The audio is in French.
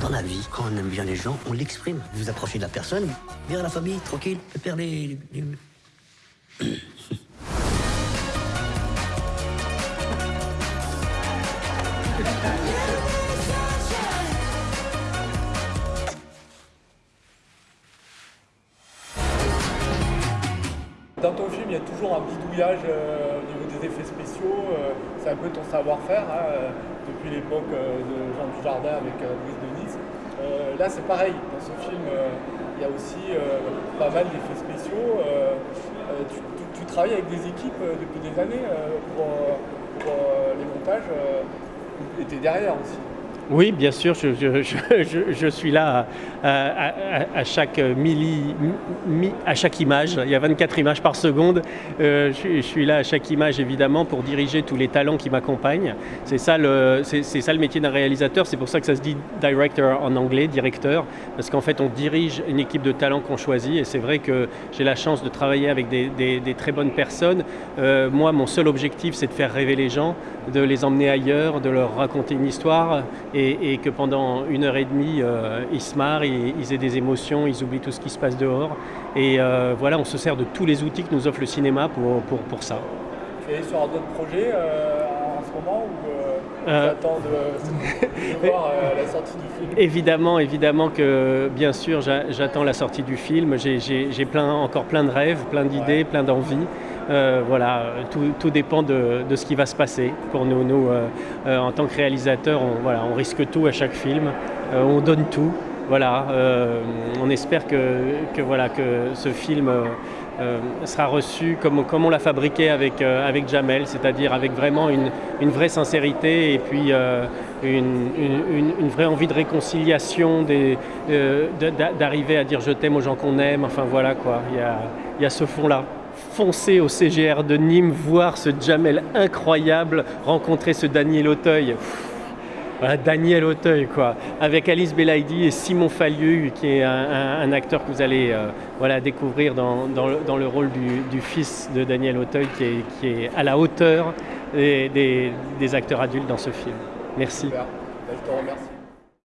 Dans la vie, quand on aime bien les gens, on l'exprime. Vous approchez de la personne, viens à la famille, tranquille, père les... les- Dans ton film, il y a toujours un bidouillage euh, au niveau des effets spéciaux. euh, c'est un peu ton savoir-faire hein, euh, depuis l'époque de Jean Dujardin avec Brice de Nice. Euh, là, c'est pareil. Dans ce film, il y a aussi pas mal d'effets spéciaux. Tu, travailles avec des équipes depuis des années pour, pour, les montages et tu es derrière aussi. Oui, bien sûr, je, suis là à, chaque image. Il y a 24 images par seconde. Euh, je, suis- là à chaque image, évidemment, pour diriger tous les talents qui m'accompagnent. C'est ça, le- métier d'un réalisateur. C'est pour ça que ça se dit director en anglais, directeur, parce qu'en fait, on dirige une équipe de talents qu'on choisit. Et c'est vrai que j'ai la chance de travailler avec des, très bonnes personnes. Euh, moi, mon seul objectif, c'est de faire rêver les gens, de les emmener ailleurs, de leur raconter une histoire et que pendant une heure et demie, euh, ils se marrent, ils, ils aient des émotions, ils oublient tout ce qui se passe dehors. Et euh, voilà, on se sert de tous les outils que nous offre le cinéma pour, pour, pour ça. Tu es sur d'autres projets euh, en ce moment ou euh, Euh. de, de voir euh, la sortie du film? Évidemment, évidemment que bien sûr, j'a- j'attends la sortie du film. J'ai- plein, encore plein de rêves, plein d'idées, Ouais. plein d'envies. Euh, voilà, tout, dépend de, ce qui va se passer pour nous. Euh, euh, en tant que réalisateur, on, risque tout à chaque film. On donne tout. Voilà, on espère que, ce film sera reçu comme, on l'a fabriqué avec, Jamel, c'est-à-dire avec vraiment une, vraie sincérité et puis une, vraie envie de réconciliation, d'arriver à dire je t'aime aux gens qu'on aime. Enfin voilà quoi, il y a ce fond-là. Foncez au CGR de Nîmes, voir ce Jamel incroyable, rencontrer ce Daniel Auteuil. Voilà, Daniel Auteuil, quoi, avec Alice Belaïdi et Simon Fallieu, qui est un, acteur que vous allez euh, voilà, découvrir dans, dans le, rôle du, fils de Daniel Auteuil, qui est, qui est à la hauteur des, des- acteurs adultes dans ce film. Merci. Ben, je te remercie.